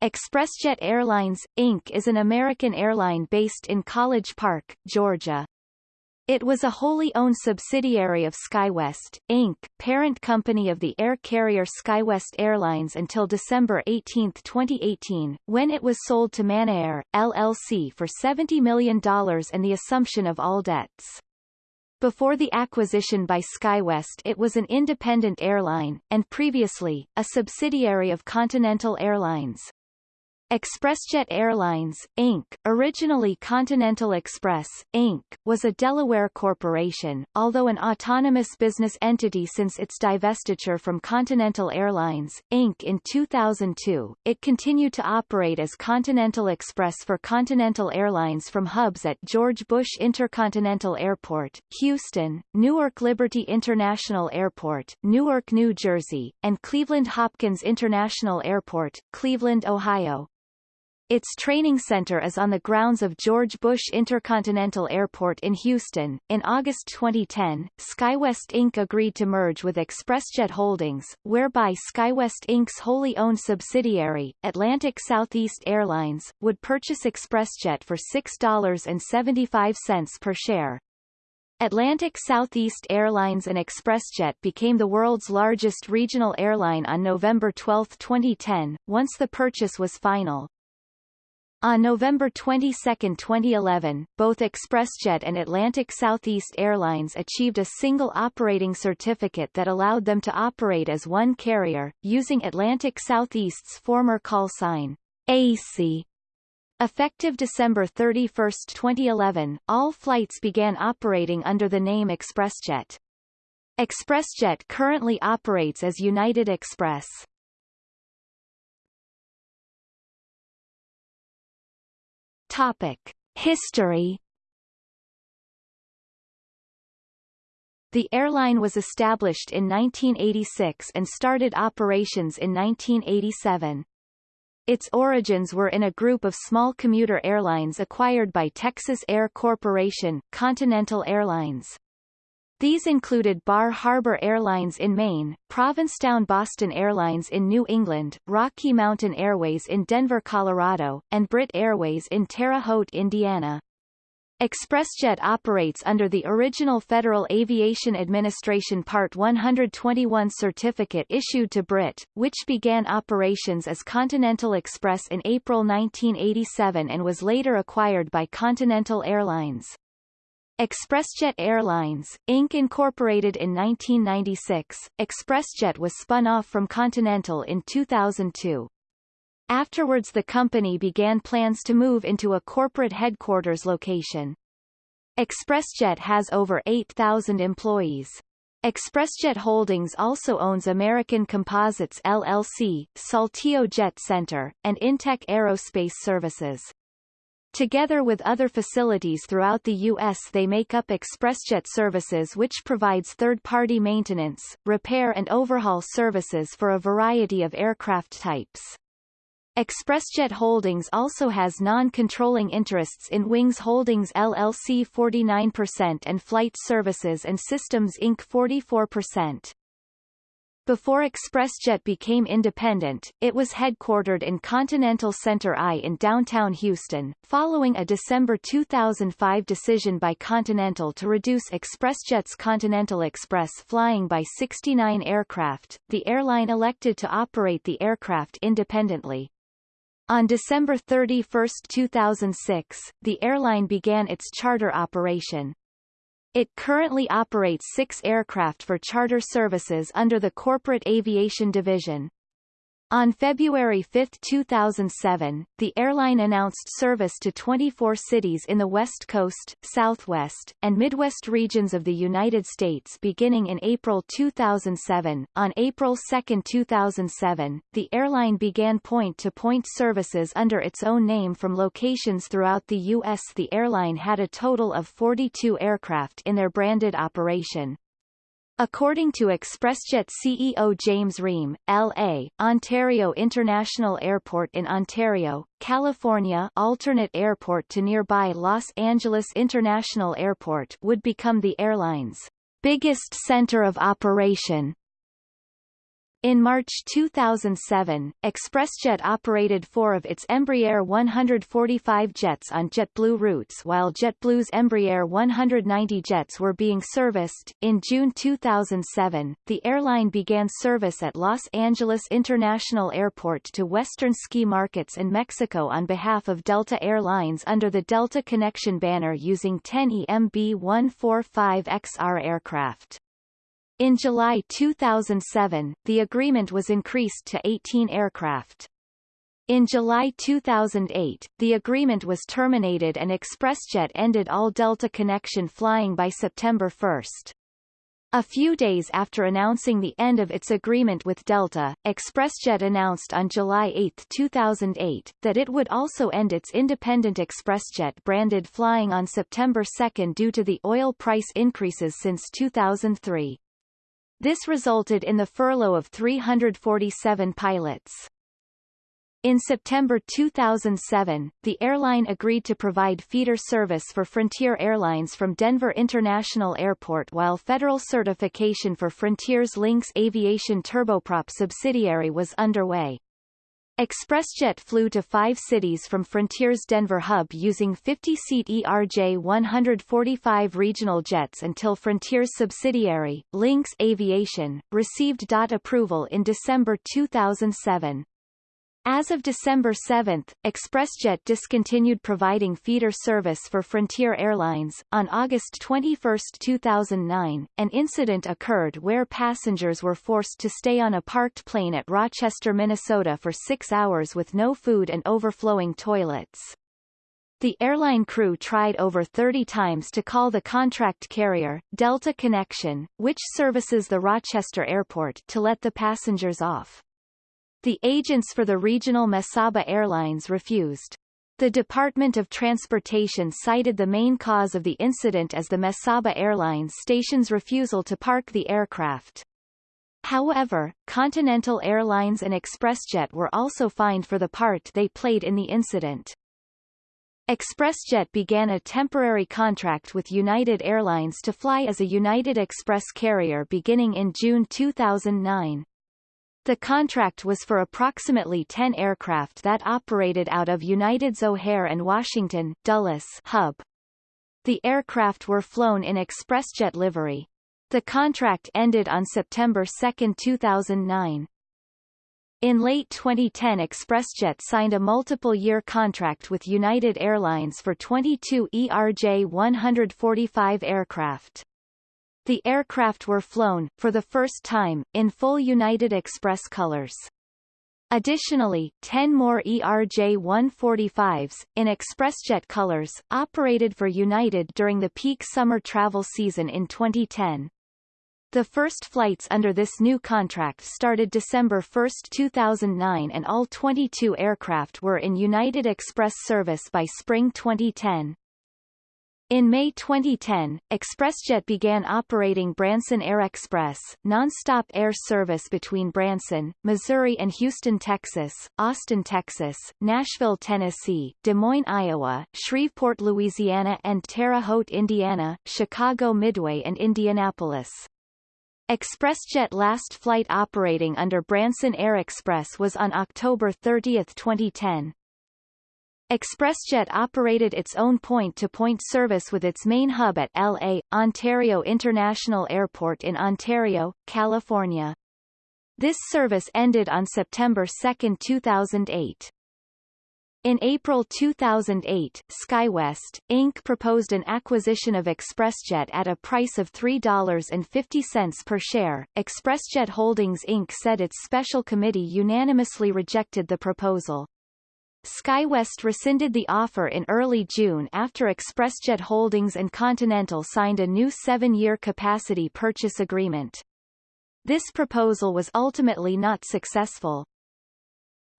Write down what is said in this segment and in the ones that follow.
ExpressJet Airlines, Inc. is an American airline based in College Park, Georgia. It was a wholly owned subsidiary of SkyWest, Inc., parent company of the air carrier SkyWest Airlines until December 18, 2018, when it was sold to ManaAir, LLC for $70 million and the assumption of all debts. Before the acquisition by SkyWest it was an independent airline, and previously, a subsidiary of Continental Airlines. ExpressJet Airlines, Inc., originally Continental Express, Inc., was a Delaware corporation, although an autonomous business entity since its divestiture from Continental Airlines, Inc. in 2002. It continued to operate as Continental Express for Continental Airlines from hubs at George Bush Intercontinental Airport, Houston, Newark Liberty International Airport, Newark, New Jersey, and Cleveland Hopkins International Airport, Cleveland, Ohio. Its training center is on the grounds of George Bush Intercontinental Airport in Houston. In August 2010, SkyWest Inc. agreed to merge with ExpressJet Holdings, whereby SkyWest Inc.'s wholly owned subsidiary, Atlantic Southeast Airlines, would purchase ExpressJet for $6.75 per share. Atlantic Southeast Airlines and ExpressJet became the world's largest regional airline on November 12, 2010, once the purchase was final. On November 22, 2011, both ExpressJet and Atlantic Southeast Airlines achieved a single operating certificate that allowed them to operate as one carrier, using Atlantic Southeast's former call sign, Acey. Effective December 31, 2011, all flights began operating under the name ExpressJet. ExpressJet currently operates as United Express. Topic. History The airline was established in 1986 and started operations in 1987. Its origins were in a group of small commuter airlines acquired by Texas Air Corporation, Continental Airlines. These included Bar Harbor Airlines in Maine, Provincetown Boston Airlines in New England, Rocky Mountain Airways in Denver, Colorado, and Britt Airways in Terre Haute, Indiana. ExpressJet operates under the original Federal Aviation Administration Part 121 certificate issued to Britt, which began operations as Continental Express in April 1987 and was later acquired by Continental Airlines. ExpressJet Airlines, Inc. incorporated in 1996, ExpressJet was spun off from Continental in 2002. Afterwards the company began plans to move into a corporate headquarters location. ExpressJet has over 8,000 employees. ExpressJet Holdings also owns American Composites LLC, Saltillo Jet Center, and Intech Aerospace Services. Together with other facilities throughout the U.S. they make up ExpressJet Services which provides third-party maintenance, repair and overhaul services for a variety of aircraft types. ExpressJet Holdings also has non-controlling interests in Wings Holdings LLC 49% and Flight Services and Systems Inc. 44%. Before ExpressJet became independent, it was headquartered in Continental Center I in downtown Houston. Following a December 2005 decision by Continental to reduce ExpressJet's Continental Express flying by 69 aircraft, the airline elected to operate the aircraft independently. On December 31, 2006, the airline began its charter operation. It currently operates six aircraft for charter services under the Corporate Aviation Division. On February 5, 2007, the airline announced service to 24 cities in the West Coast, Southwest, and Midwest regions of the United States beginning in April 2007. On April 2, 2007, the airline began point-to-point -point services under its own name from locations throughout the U.S. The airline had a total of 42 aircraft in their branded operation. According to ExpressJet CEO James Ream, L.A., Ontario International Airport in Ontario, California alternate airport to nearby Los Angeles International Airport would become the airline's biggest center of operation. In March 2007, ExpressJet operated four of its Embraer 145 jets on JetBlue routes while JetBlue's Embraer 190 jets were being serviced. In June 2007, the airline began service at Los Angeles International Airport to Western ski markets in Mexico on behalf of Delta Air Lines under the Delta Connection banner using 10 EMB-145XR aircraft. In July 2007, the agreement was increased to 18 aircraft. In July 2008, the agreement was terminated and ExpressJet ended all Delta connection flying by September 1. A few days after announcing the end of its agreement with Delta, ExpressJet announced on July 8, 2008, that it would also end its independent ExpressJet branded flying on September 2 due to the oil price increases since 2003. This resulted in the furlough of 347 pilots. In September 2007, the airline agreed to provide feeder service for Frontier Airlines from Denver International Airport while federal certification for Frontier's Lynx Aviation turboprop subsidiary was underway. ExpressJet flew to five cities from Frontier's Denver hub using 50-seat ERJ-145 regional jets until Frontier's subsidiary, Lynx Aviation, received DOT approval in December 2007. As of December 7, ExpressJet discontinued providing feeder service for Frontier Airlines. On August 21, 2009, an incident occurred where passengers were forced to stay on a parked plane at Rochester, Minnesota for six hours with no food and overflowing toilets. The airline crew tried over 30 times to call the contract carrier, Delta Connection, which services the Rochester airport, to let the passengers off. The agents for the regional Mesaba Airlines refused. The Department of Transportation cited the main cause of the incident as the Mesaba Airlines station's refusal to park the aircraft. However, Continental Airlines and ExpressJet were also fined for the part they played in the incident. ExpressJet began a temporary contract with United Airlines to fly as a United Express carrier beginning in June 2009. The contract was for approximately 10 aircraft that operated out of United's O'Hare and Washington Dulles hub. The aircraft were flown in ExpressJet livery. The contract ended on September 2, 2009. In late 2010 ExpressJet signed a multiple-year contract with United Airlines for 22 ERJ-145 aircraft. The aircraft were flown, for the first time, in full United Express colors. Additionally, 10 more ERJ-145s, in ExpressJet colors, operated for United during the peak summer travel season in 2010. The first flights under this new contract started December 1, 2009 and all 22 aircraft were in United Express service by spring 2010. In May 2010, ExpressJet began operating Branson Air Express, non-stop air service between Branson, Missouri and Houston, Texas, Austin, Texas, Nashville, Tennessee, Des Moines, Iowa, Shreveport, Louisiana and Terre Haute, Indiana, Chicago Midway and Indianapolis. ExpressJet last flight operating under Branson Air Express was on October 30, 2010. ExpressJet operated its own point-to-point -point service with its main hub at L.A., Ontario International Airport in Ontario, California. This service ended on September 2, 2008. In April 2008, SkyWest, Inc. proposed an acquisition of ExpressJet at a price of $3.50 per share. ExpressJet Holdings Inc. said its special committee unanimously rejected the proposal. SkyWest rescinded the offer in early June after ExpressJet Holdings and Continental signed a new seven-year capacity purchase agreement. This proposal was ultimately not successful.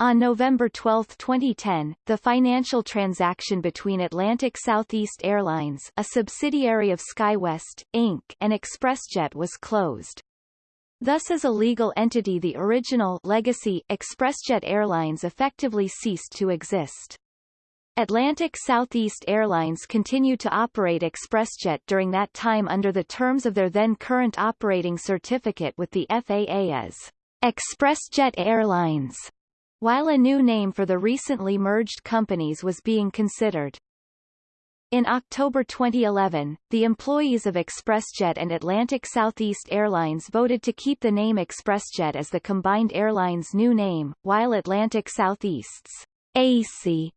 On November 12, 2010, the financial transaction between Atlantic Southeast Airlines a subsidiary of SkyWest, Inc. and ExpressJet was closed. Thus as a legal entity the original legacy ExpressJet Airlines effectively ceased to exist. Atlantic Southeast Airlines continued to operate ExpressJet during that time under the terms of their then current operating certificate with the FAA as ExpressJet Airlines, while a new name for the recently merged companies was being considered. In October 2011, the employees of ExpressJet and Atlantic Southeast Airlines voted to keep the name ExpressJet as the combined airline's new name, while Atlantic Southeast's Acey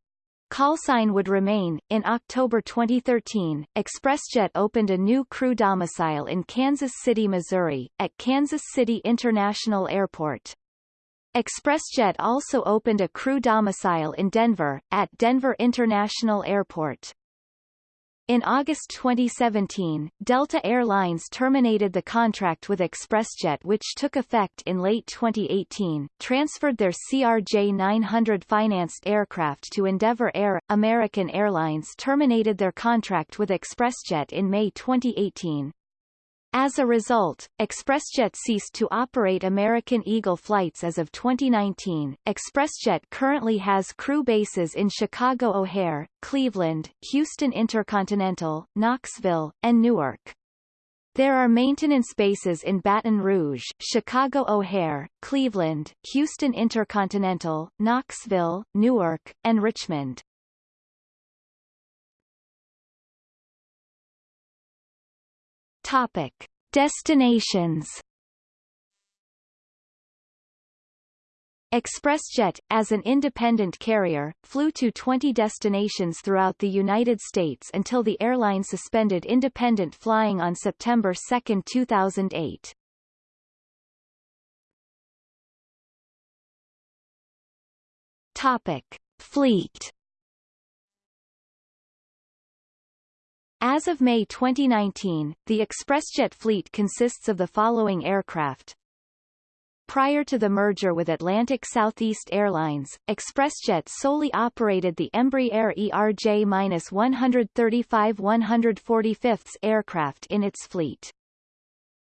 callsign would remain. In October 2013, ExpressJet opened a new crew domicile in Kansas City, Missouri, at Kansas City International Airport. ExpressJet also opened a crew domicile in Denver, at Denver International Airport. In August 2017, Delta Air Lines terminated the contract with ExpressJet which took effect in late 2018, transferred their CRJ-900 financed aircraft to Endeavour Air. American Airlines terminated their contract with ExpressJet in May 2018. As a result, ExpressJet ceased to operate American Eagle flights as of 2019. ExpressJet currently has crew bases in Chicago O'Hare, Cleveland, Houston Intercontinental, Knoxville, and Newark. There are maintenance bases in Baton Rouge, Chicago O'Hare, Cleveland, Houston Intercontinental, Knoxville, Newark, and Richmond. Topic: Destinations. ExpressJet, as an independent carrier, flew to 20 destinations throughout the United States until the airline suspended independent flying on September 2, 2008. Topic. Fleet As of May 2019, the ExpressJet fleet consists of the following aircraft. Prior to the merger with Atlantic Southeast Airlines, ExpressJet solely operated the Embraer ERJ-135-145th aircraft in its fleet.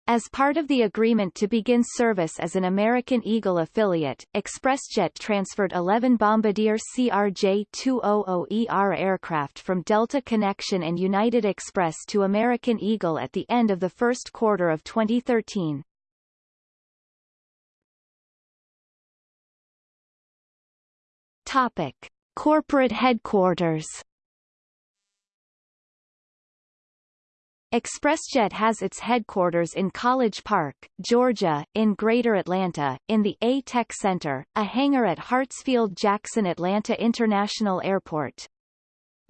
As part of the agreement to begin service as an American Eagle affiliate, ExpressJet transferred 11 Bombardier CRJ-200ER aircraft from Delta Connection and United Express to American Eagle at the end of the first quarter of 2013. Topic. Corporate headquarters ExpressJet has its headquarters in College Park, Georgia, in Greater Atlanta, in the A-Tech Center, a hangar at Hartsfield-Jackson Atlanta International Airport.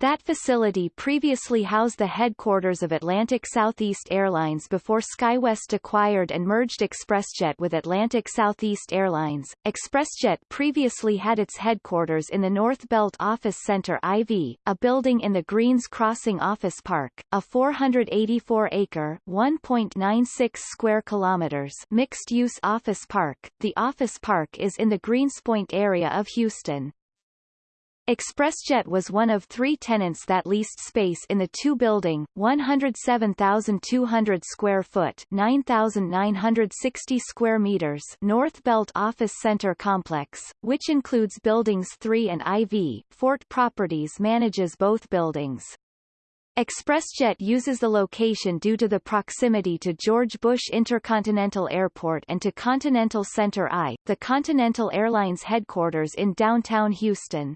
That facility previously housed the headquarters of Atlantic Southeast Airlines before SkyWest acquired and merged ExpressJet with Atlantic Southeast Airlines. ExpressJet previously had its headquarters in the North Belt Office Center IV, a building in the Greens Crossing Office Park, a 484-acre (1.96 square kilometers) mixed-use office park. The office park is in the Greenspoint area of Houston. ExpressJet was one of three tenants that leased space in the two-building, 107,200 square foot 9,960 square meters North Belt Office Center complex, which includes Buildings 3 and IV. Fort Properties manages both buildings. ExpressJet uses the location due to the proximity to George Bush Intercontinental Airport and to Continental Center I, the Continental Airlines headquarters in downtown Houston.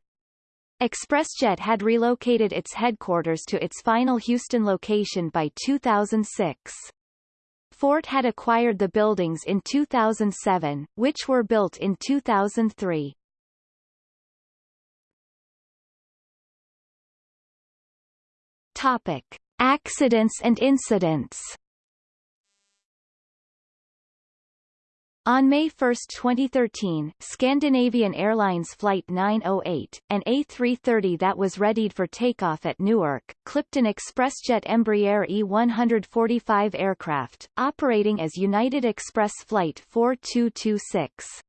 ExpressJet had relocated its headquarters to its final Houston location by 2006. Fort had acquired the buildings in 2007, which were built in 2003. Topic. Accidents and incidents On May 1, 2013, Scandinavian Airlines Flight 908, an A330 that was readied for takeoff at Newark, clipped an ExpressJet Embraer E145 aircraft, operating as United Express Flight 4226.